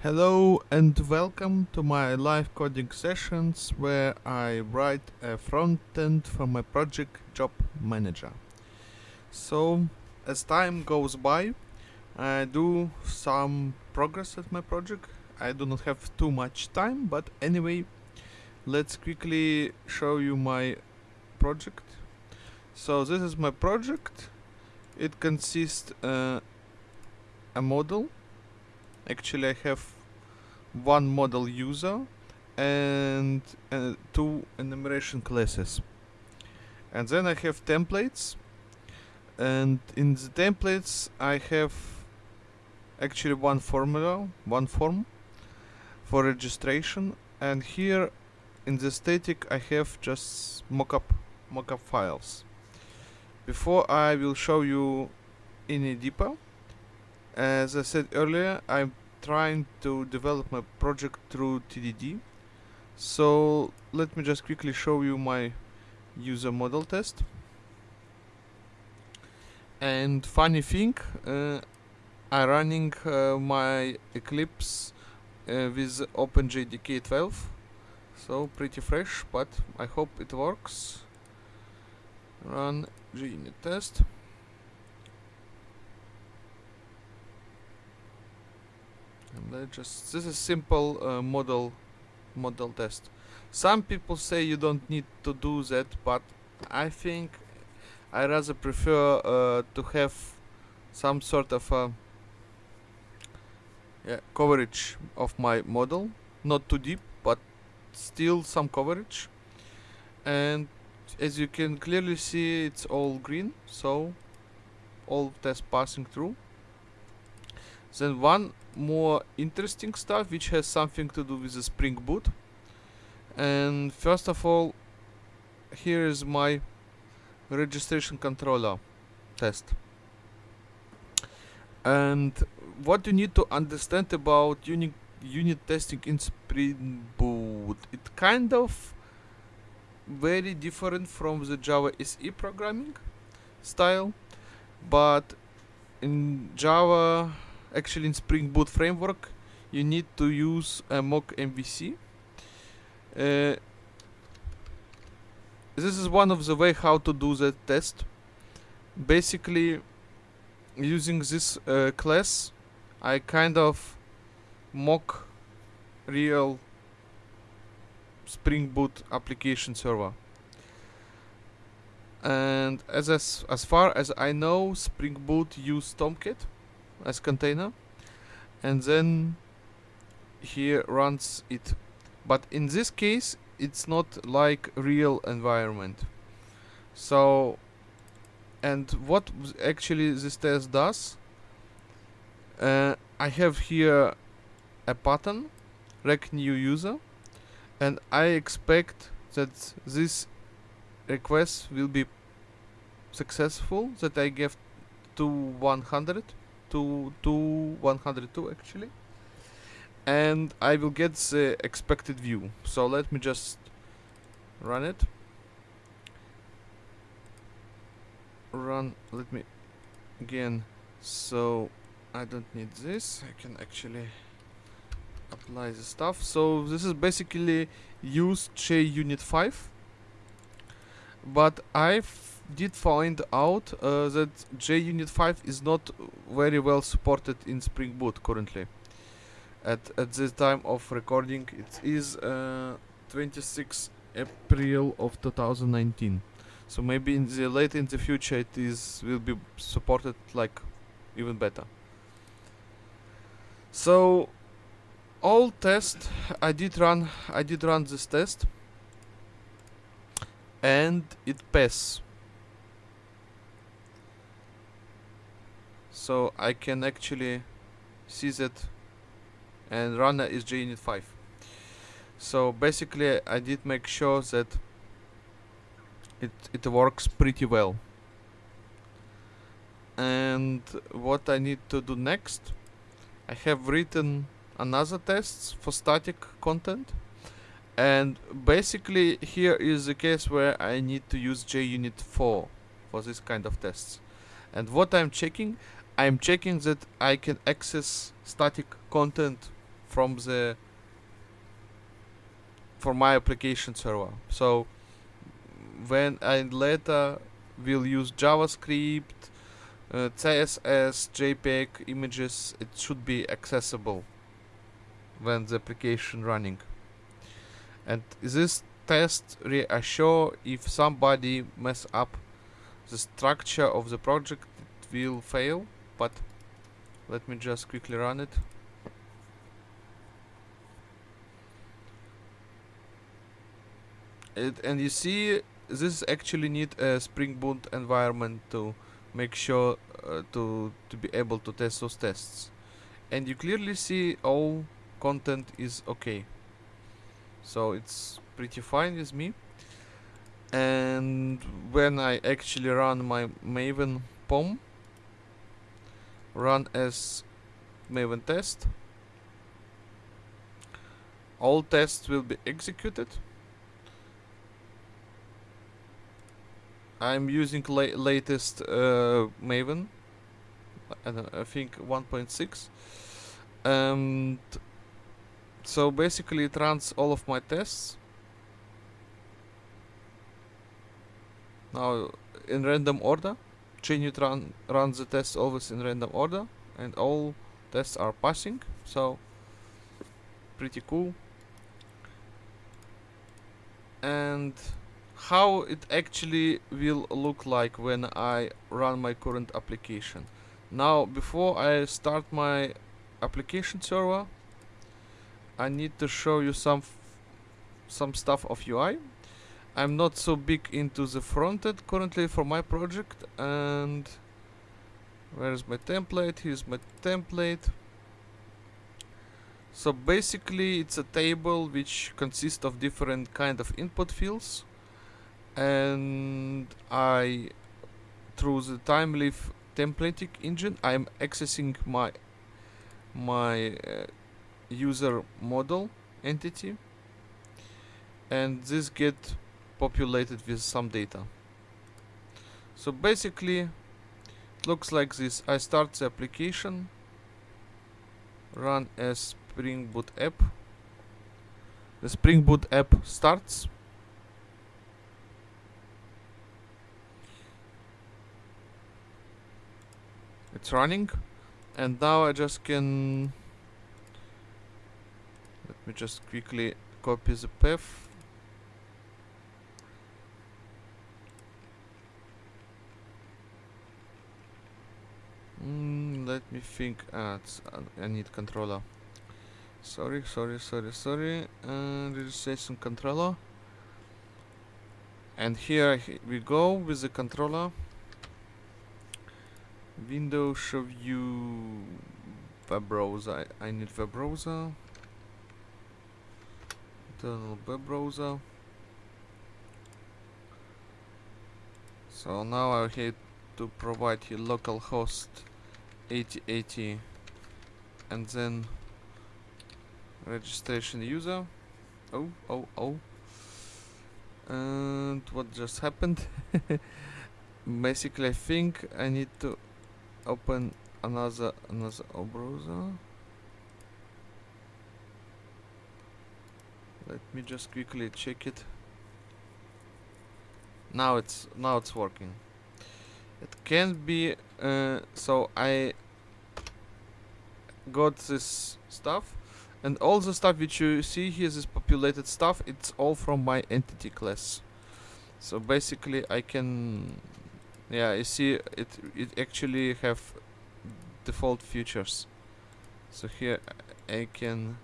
Hello and welcome to my live coding sessions where I write a front end for my project Job Manager. So, as time goes by, I do some progress at my project. I do not have too much time, but anyway, let's quickly show you my project. So this is my project. It consists uh, a model actually I have one model user and uh, two enumeration classes. And then I have templates. And in the templates I have actually one formula one form for registration. And here in the static I have just mockup mockup files. Before I will show you any deeper as I said earlier, I'm trying to develop my project through TDD. So let me just quickly show you my user model test. And funny thing, uh, I'm running uh, my Eclipse uh, with OpenJDK 12. So pretty fresh, but I hope it works. Run JUnit test. And let's just this is simple uh, model model test. Some people say you don't need to do that but I think I rather prefer uh, to have some sort of a yeah, coverage of my model. Not too deep but still some coverage. And as you can clearly see it's all green. So all tests passing through then one more interesting stuff which has something to do with the Spring Boot. And first of all, here is my registration controller test. And what you need to understand about unit unit testing in Spring Boot, it kind of very different from the Java SE programming style, but in Java actually in Spring Boot framework you need to use a mock MVC. Uh, this is one of the way how to do that test. Basically, using this uh, class, I kind of mock real Spring Boot application server. And as as, as far as I know, Spring Boot use Tomcat as container and then here runs it. But in this case it's not like real environment. So and what actually this test does uh, I have here a pattern rec new user and I expect that this request will be successful that I give to 100 to, to 102 actually. And I will get the expected view. So let me just run it. Run let me again. So I don't need this. I can actually apply the stuff. So this is basically use JUnit 5 but I've did find out uh, that JUnit 5 is not very well supported in Spring Boot currently. At, at this time of recording, it is uh, 26 April of 2019. So maybe in the late in the future it is will be supported like even better. So all test I did run I did run this test and it passed so I can actually see that and run is JUnit 5 so basically I did make sure that it, it works pretty well. And what I need to do next I have written another tests for static content. And basically here is the case where I need to use JUnit 4 for this kind of tests. And what I'm checking I'm checking that I can access static content from the for my application server. So when I later will use JavaScript uh, CSS JPEG images it should be accessible when the application running. And this test reassure if somebody mess up the structure of the project it will fail but let me just quickly run it. It and you see this actually need a spring boot environment to make sure uh, to to be able to test those tests. And you clearly see all content is okay. So it's pretty fine with me. And when I actually run my maven pom run as maven test. All tests will be executed. I'm using la latest uh, maven. I, I think 1.6 and so basically it runs all of my tests. Now in random order JUnit run runs the tests always in random order and all tests are passing so pretty cool. And how it actually will look like when I run my current application. Now before I start my application server I need to show you some some stuff of UI I'm not so big into the frontend currently for my project and where's my template? Here's my template. So basically it's a table which consists of different kind of input fields and I through the Thymeleaf templating engine I'm accessing my my uh, user model entity and this get populated with some data. So basically it looks like this. I start the application run as Spring Boot app. The Spring Boot app starts. It's running. And now I just can let me just quickly copy the path let me think ah, I need controller sorry sorry sorry sorry uh, registration controller and here we go with the controller Windows show view web browser. I, I need web browser. Internal web browser. So now I have to provide you localhost 8080 and then registration user. Oh, oh, oh. And what just happened? Basically, I think I need to open another another browser let me just quickly check it now it's now it's working it can be uh, so I got this stuff. And all the stuff which you see here this populated stuff it's all from my entity class. So basically I can yeah you see it it actually have default features. So here I can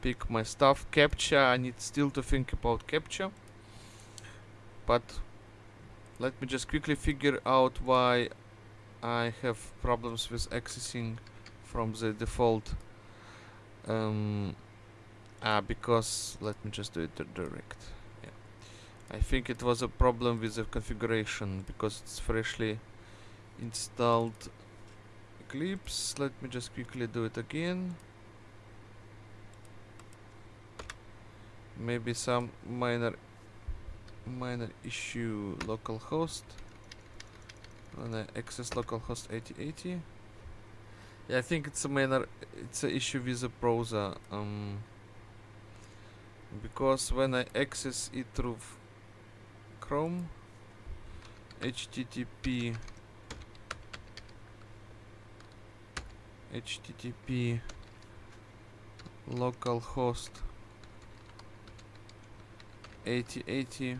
pick my stuff. CAPTCHA, I need still to think about CAPTCHA. but let me just quickly figure out why I have problems with accessing from the default um, ah, because let me just do it direct Yeah. I think it was a problem with the configuration because it's freshly installed Eclipse. Let me just quickly do it again. Maybe some minor minor issue localhost when I access localhost 8080 Yeah, I think it's a minor it's an issue with the browser. Um, because when I access it through Chrome, HTTP HTTP localhost 8080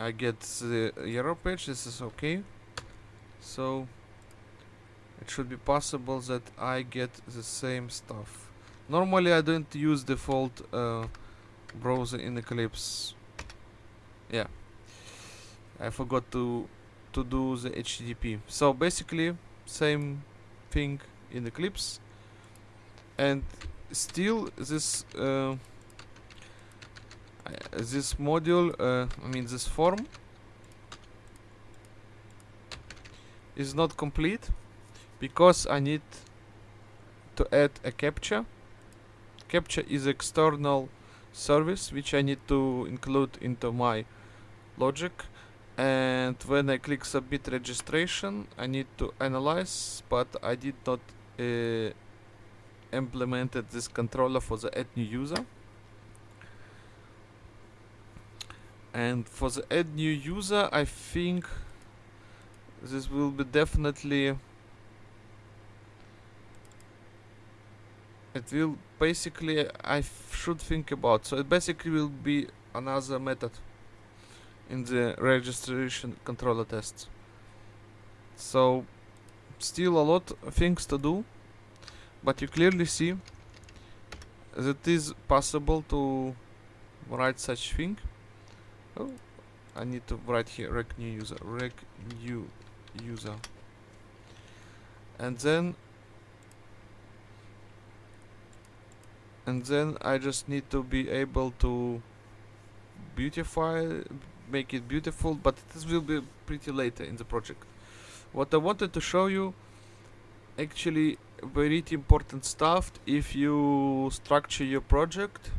I get the error page this is okay. So it should be possible that I get the same stuff. Normally I don't use default uh, browser in Eclipse. Yeah. I forgot to to do the HTTP so basically same thing in Eclipse. And still this uh, this module uh, I mean this form is not complete because I need to add a CAPTCHA. CAPTCHA is external service which I need to include into my logic and when I click submit registration I need to analyze but I did not uh, implemented this controller for the add new user and for the add new user I think this will be definitely it will basically I should think about. So it basically will be another method in the registration controller tests. So still a lot of things to do but you clearly see that it is possible to write such thing oh I need to write here rec new user rec new user. And then and then I just need to be able to beautify make it beautiful but this will be pretty later in the project. What I wanted to show you actually very important stuff if you structure your project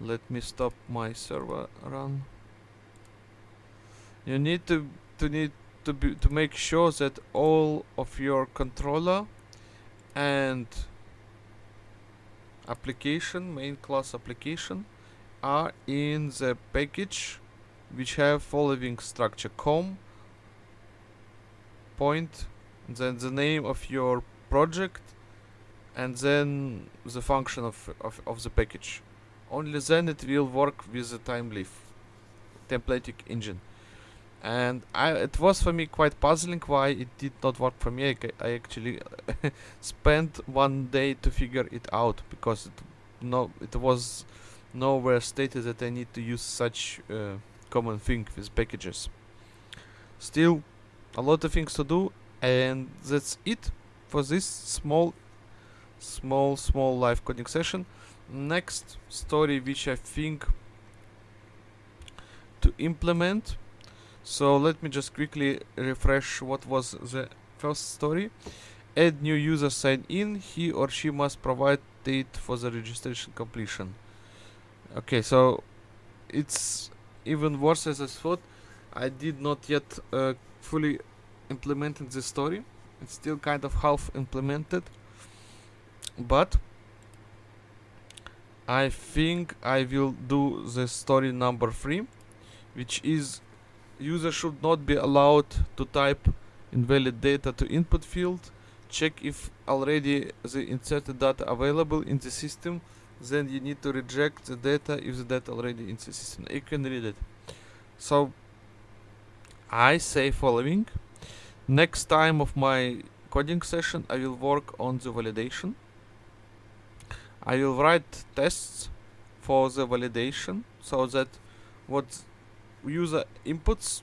let me stop my server run. You need to to need to be to make sure that all of your controller and application main class application are in the package which have following structure com point then the name of your project and then the function of, of, of the package only then it will work with the Thymeleaf templating engine. And I, it was for me quite puzzling why it did not work for me. I, I actually spent one day to figure it out because it no it was nowhere stated that I need to use such uh, common thing with packages. Still a lot of things to do and that's it for this small small small live coding session next story which I think to implement. So let me just quickly refresh what was the first story. Add new user sign in he or she must provide date for the registration completion. Okay so it's even worse as I thought. I did not yet uh, fully implemented the story. It's still kind of half implemented but I think I will do the story number three which is user should not be allowed to type invalid data to input field check if already the inserted data available in the system then you need to reject the data if the data already in the system. You can read it. So I say following. Next time of my coding session I will work on the validation I will write tests for the validation so that what user inputs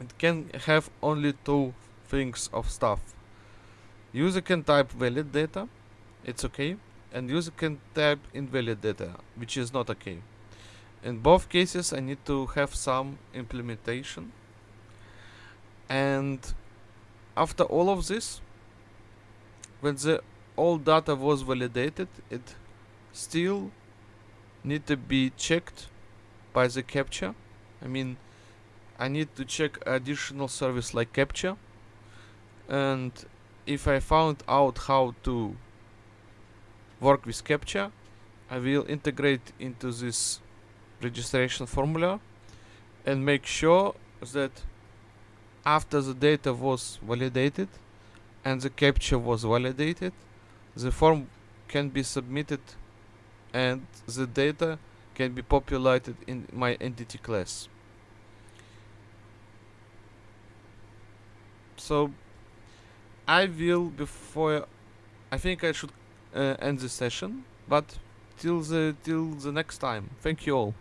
it can have only two things of stuff. User can type valid data it's okay and user can type invalid data which is not okay. In both cases I need to have some implementation. And after all of this when the all data was validated it still need to be checked by the CAPTCHA I mean I need to check additional service like CAPTCHA and if I found out how to work with CAPTCHA I will integrate into this registration formula and make sure that after the data was validated and the CAPTCHA was validated the form can be submitted and the data can be populated in my entity class. So I will before I think I should uh, end the session but till the till the next time. Thank you all